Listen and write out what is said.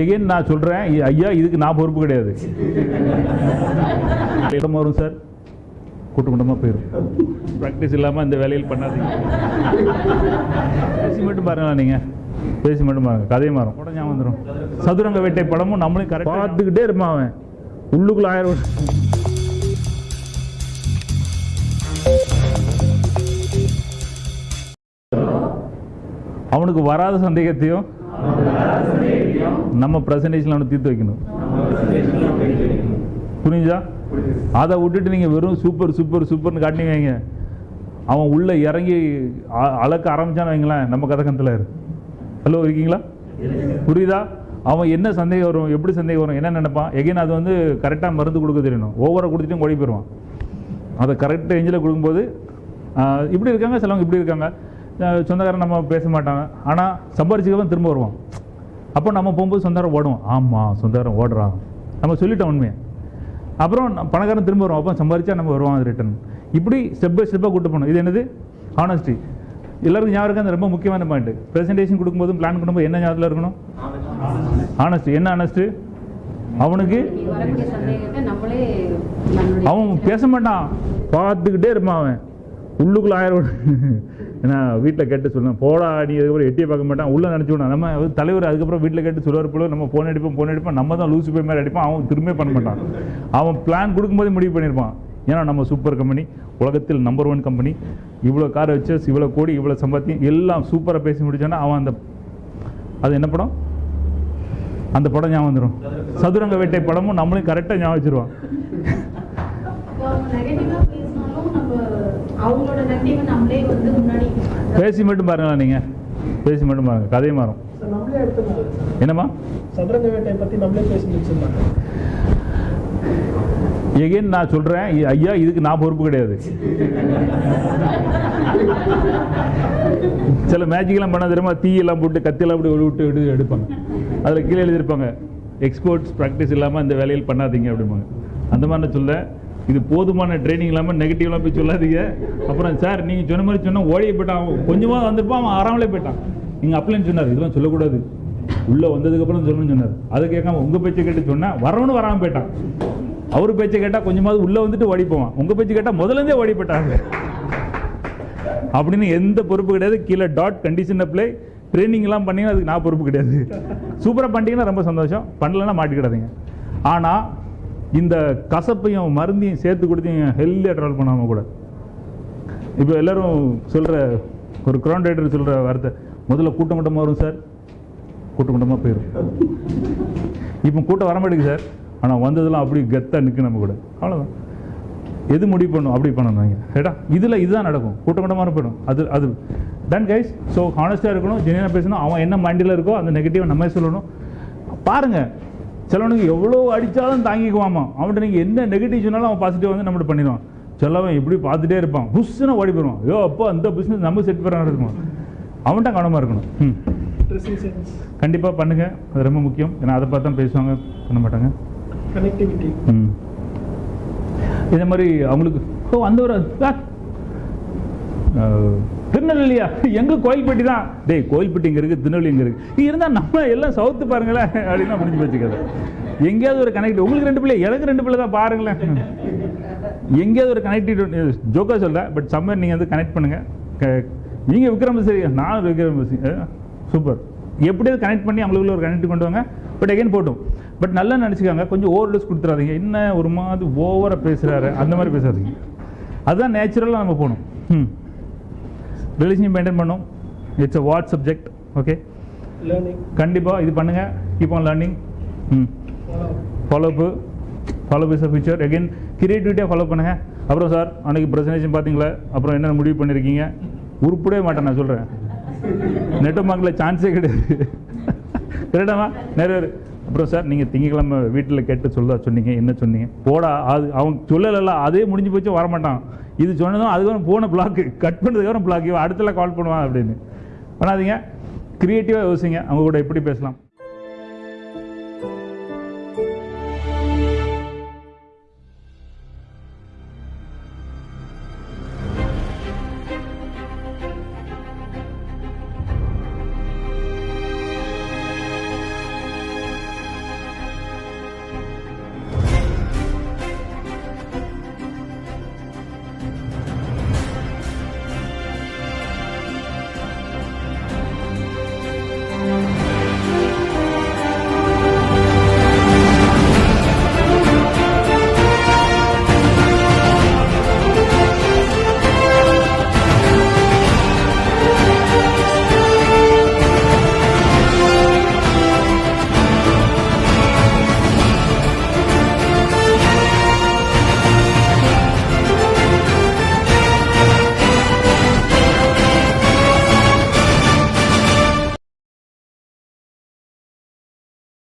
Again நான் சொல்கிறேன் ஐயா இதுக்கு நான் பொறுப்பு கிடையாது. இடம் வரும் சார். கூட்டம் கூட்டமாக போயிடும் ப்ராக்டிஸ் இல்லாமல் இந்த வேலையில் பண்ணாதீங்க. பேசி மட்டும் பாருங்களா நீங்கள் பேசி மட்டும் பாருங்க. கதையை மாறும். உடனே வந்துடும் சதுரங்க வேட்டை படமும் நம்மளும் கரெக்ட் பார்த்துக்கிட்டே இருப்பான் அவன். உள்ளுக்குள்ள ஆயிரம் அவனுக்கு வராத சந்தேகத்தையும் நம்ம பிரசன்டேஷனில் அவனை தீர்த்து வைக்கணும். புரிஞ்சா அதை விட்டுட்டு நீங்கள் வெறும் சூப்பர் சூப்பர் சூப்பர்னு காட்டினீங்க வைங்க. அவன் உள்ளே இறங்கி அ- அளக்க ஆரம்பிச்சான்னு வைங்களேன் நம்ம கதக்கத்தில் ஹலோ இருக்கீங்களா? புரியுதா? அவன் என்ன சந்தேகம் வரும் எப்படி சந்தேகம் வரும் என்ன நினைப்பான்? எகைன் அது வந்து கரெக்டாக மருந்து கொடுக்க தெரியணும். ஓவராக கொடுத்துட்டும் ஓடி போயிடுவான். அதை கரெக்ட் ரேஞ்சில் கொடுக்கும்போது இப்படி இருக்காங்க சிலவங்க இப்படி இருக்காங்க. சொந்தக்காரன் நம்ம பேச மாட்டாங்க ஆனால் சம்பாரிச்சுக்கவன் திரும்ப வருவான். அப்போ நம்ம போகும்போது சொந்தக்காரன் ஓடுவோம் ஆமாம் சொந்தக்காரன் ஓடுறான். நம்ம சொல்லிட்டோம் உண்மையை. அப்புறம் பணக்காரன் திரும்ப வருவோம் அப்போ சம்பாரிச்சா நம்ம வருவோம் அது ரிட்டர்ன் இப்படி ஸ்டெப் பை ஸ்டெப்பாக கூட்டு போகணும். இது என்னது? ஹானஸ்டி எல்லாருக்கும் ஞாபகம் அது ரொம்ப முக்கியமான பாயிண்ட் ப்ரெசன்டேஷன் கொடுக்கும்போதும் பிளான் கொடுக்கும்போது என்ன ஞாபகத்தில் இருக்கணும்? ஹானஸ்டி என்ன ஹானஸ்டி அவனுக்கு அவன் பேச மாட்டான். பார்த்துக்கிட்டே இருப்பான் அவன். உள்ளுக்குள்ள ஆயிரம் ஏன்னா வீட்டில் கேட்டு சொல்லுவேன். போடா நீ அதுக்கப்புறம் எட்டியை பார்க்க மாட்டான். உள்ளே நினச்சி நம்ம தலைவர் அதுக்கப்புறம் வீட்டில் கேட்டு சொல்லுவார் போல நம்ம ஃபோன் அடிப்போம் ஃபோன் அடிப்போம். நம்ம தான் லூசு போய் மாதிரி அடிப்பான். அவன் திரும்ப பண்ண மாட்டான். அவன் பிளான் கொடுக்கும்போது முடிவு பண்ணியிருப்பான். ஏன்னா நம்ம சூப்பர் கம்பெனி உலகத்தில் நம்பர் ஒன் கம்பெனி இவ்வளோ காரை வச்சு இவ்வளோ கோடி இவ்வளோ சம்பாத்தியம் எல்லாம் சூப்பராக பேசி முடிச்சோன்னா அவன் அந்த அது என்ன படம்? அந்த படம் ஞாபகம் வந்துடும் சதுரங்க வேட்டை படமும் நம்மளையும் கரெக்டாக ஞாபகம் வச்சிருவான் அப்போ அவங்க நெகட்டிவா பேசினாலும் நம்ம அவங்களோட நெகட்டிவ் நம்மளே வந்து முன்னாடி பேசி மட்டும் பாருங்களா நீங்க. பேசி மட்டும் பாருங்க. கதையை மாறும். என்னம்மா? சதுரங்க வேட்டையை பற்றி நம்மளே பேசி முடிச்சிடலாம் எகைன் நான் சொல்றேன். இ- ஐயா இதுக்கு நான் பொறுப்பு கிடையாது. சில மேஜிக்லாம் பண்ண தெரியுமா? தீயெல்லாம் போட்டு கத்தியெல்லாம் அப்படி விட்டு விட்டு எடுப்பாங்க. அதில் கீழே எழுதியிருப்பாங்க எக்ஸ்போர்ட்ஸ் ப்ராக்டிஸ் இல்லாமல் இந்த வேலையில் பண்ணாதீங்க அப்படிம்பாங்க. அந்த மாதிரி நான் சொல்ல இது போதுமான ட்ரைனிங் இல்லாமல் நெகட்டிவ்லாம் போய் சொல்லாதீங்க. அப்புறம் சார் நீங்கள் சொன்ன மாதிரி சொன்னால் ஓடி போயிட்டான். அவன் கொஞ்சமாக வந்திருப்பான் அவன் ஆறாமலே போயிட்டான். நீங்கள் அப்ளைன்னு சொன்னார் இதெல்லாம் சொல்லக்கூடாது. உள்ளே வந்ததுக்கப்புறம் சொல்லணும்னு சொன்னார். அது கேட்காம உங்கள் பேச்சை கேட்டு சொன்னால் வரவனு வராமல் போயிட்டான். அவர் பேச்சை கேட்டால் கொஞ்சமாவது உள்ளே வந்துட்டு ஓடி போவான். உங்கள் பேச்சு கேட்டால் முதலேருந்தே ஓடி போயிட்டாங்க. அப்படின்னு எந்த பொறுப்பு கிடையாது. கீழே டாட் கண்டிஷன் அப்ளை ட்ரைனிங்லாம் பண்ணிங்கன்னா அதுக்கு நான் பொறுப்பு கிடையாது. சூப்பராக பண்ணிட்டீங்கன்னா ரொம்ப சந்தோஷம். பண்ணலன்னா மாட்டிக்கிடாதீங்க. ஆனால் இந்த கசப்பையும் மருந்தையும் சேர்த்து கொடுத்தீங்க ஹெல்த்தியாக ட்ராவல் பண்ணாமல் கூட. இப்போ எல்லோரும் சொல்கிற ஒரு க்ரௌண்ட் ரைடர் சொல்கிற வார்த்தை முதல்ல கூட்டம் கூட்டமாக வரும் சார் கூட்டம் கூட்டமாக போயிடும் இப்போ கூட்டம் வர மாட்டேங்குது சார் ஆனால் வந்ததெல்லாம் அப்படி கெத்தாக நிற்கும் நம்ம கூட. அவ்வளோதான் எது முடிவு பண்ணும் அப்படி பண்ணணும் நீங்கள் ரைட்டா இதில் இதுதான் நடக்கும். கூட்டம் கூட்டமாக போயிடும். அது அது. டன் கைஸ் ஸோ ஹானஸ்ட்டாக இருக்கணும் ஜெனியாக பேசணும். அவன் என்ன மைண்டில் இருக்கோ அந்த நெகட்டிவ் நம்ம சொல்லணும். பாருங்கள் சிலவனுக்கு எவ்வளோ அடித்தாலும் தாங்கிக்குவாமா? அவன்கிட்ட நீங்கள் என்ன நெகட்டிவ் சொன்னாலும் அவன் பாசிட்டிவ் வந்து நம்மகிட்ட பண்ணிடுவான். சிலவன் இப்படி பார்த்துட்டே இருப்பான். புஷ்ஷுன்னு ஓடி போயிடுவான். ஐயோ அப்போ அந்த பிஸ்னஸ் நம்ம செட் இருக்கும். அவன்கிட்ட கவனமாக இருக்கணும். ம். கண்டிப்பாக பண்ணுங்கள் அது ரொம்ப முக்கியம். ஏன்னா அதை பார்த்து தான் பேசுவாங்க. பண்ண மாட்டாங்க. கனெக்டிவிட்டி ம். இதே மாதிரி அவங்களுக்கு ஓ அந்த ஒரு திருநெல்வேலியா? எங்க கோயில்பட்டி தான்? டேய் கோயில்பட்டி இங்க இருக்கு திருநெல்வேலி இங்க இருக்கு இருந்தா நம்ம எல்லாம் சவுத்து பாருங்களேன் அப்படின்னா முடிஞ்சு போச்சுக்கது. எங்கேயாவது ஒரு கனெக்ட் உங்களுக்கு ரெண்டு பிள்ளை எனக்கு ரெண்டு பிள்ளை தான் பாருங்களேன். எங்கேயாவது ஒரு கனெக்டிவிட்டி ஜோக்கா சொல்கிறேன் பட் சம்மர் நீங்கள் வந்து கனெக்ட் பண்ணுங்க. க- நீங்க விக்ரமசி நான் விக்ரம் சூப்பர் எப்படியாவது கனெக்ட் பண்ணி அவங்களுக்குள்ள ஒரு கனெக்ட் கொண்டு வாங்க? பட் எகைன் போட்டும். பட் நல்லா நினச்சிக்காங்க கொஞ்சம் ஓவர் டோஸ் கொடுத்துறாதீங்க. என்ன ஒரு மாதிரி ஓவராக பேசுகிறாரு அந்த மாதிரி பேசாதீங்க. அதுதான் நேச்சுரலாக நம்ம போகணும். ம். ரிலேஷன் மெயின்டைன் பண்ணும். It's a what subject okay learning கண்டிப்பாக இது பண்ணுங்கள் கீப் ஆன் லேர்னிங் ம். Follow-up follow is future again கிரியேட்டிவிட்டியாக ஃபாலோ பண்ணுங்கள் அப்புறம் சார் அன்னைக்கு ப்ரெசன்டேஷன் பார்த்தீங்களா? அப்புறம் என்னென்ன முடிவு பண்ணியிருக்கீங்க உருப்படவே மாட்டேன் நான் சொல்கிறேன் நெட்வொர்க்கில் சான்ஸே கிடையாது. கரெக்டாமா நிறைய பேர் அப்புறம் சார் நீங்கள் திங்கக்கிழமை வீட்டில் கேட்டு சொல்ல சொன்னீங்க என்ன சொன்னீங்க? போடா அது அவங்க சொல்லலைல்ல அதே முடிஞ்சு போச்சு வரமாட்டான். இது சொன்னதும் அதுக்கப்புறம் போன பிளாக்கு கட் பண்ணதுக்கப்புறம் பிளாக் இவன் அடுத்தல கால் பண்ணுவான் அப்படின்னு. பண்ணாதீங்க. க்ரியேட்டிவாக யோசிங்க. அவங்க கூட எப்படி பேசலாம்.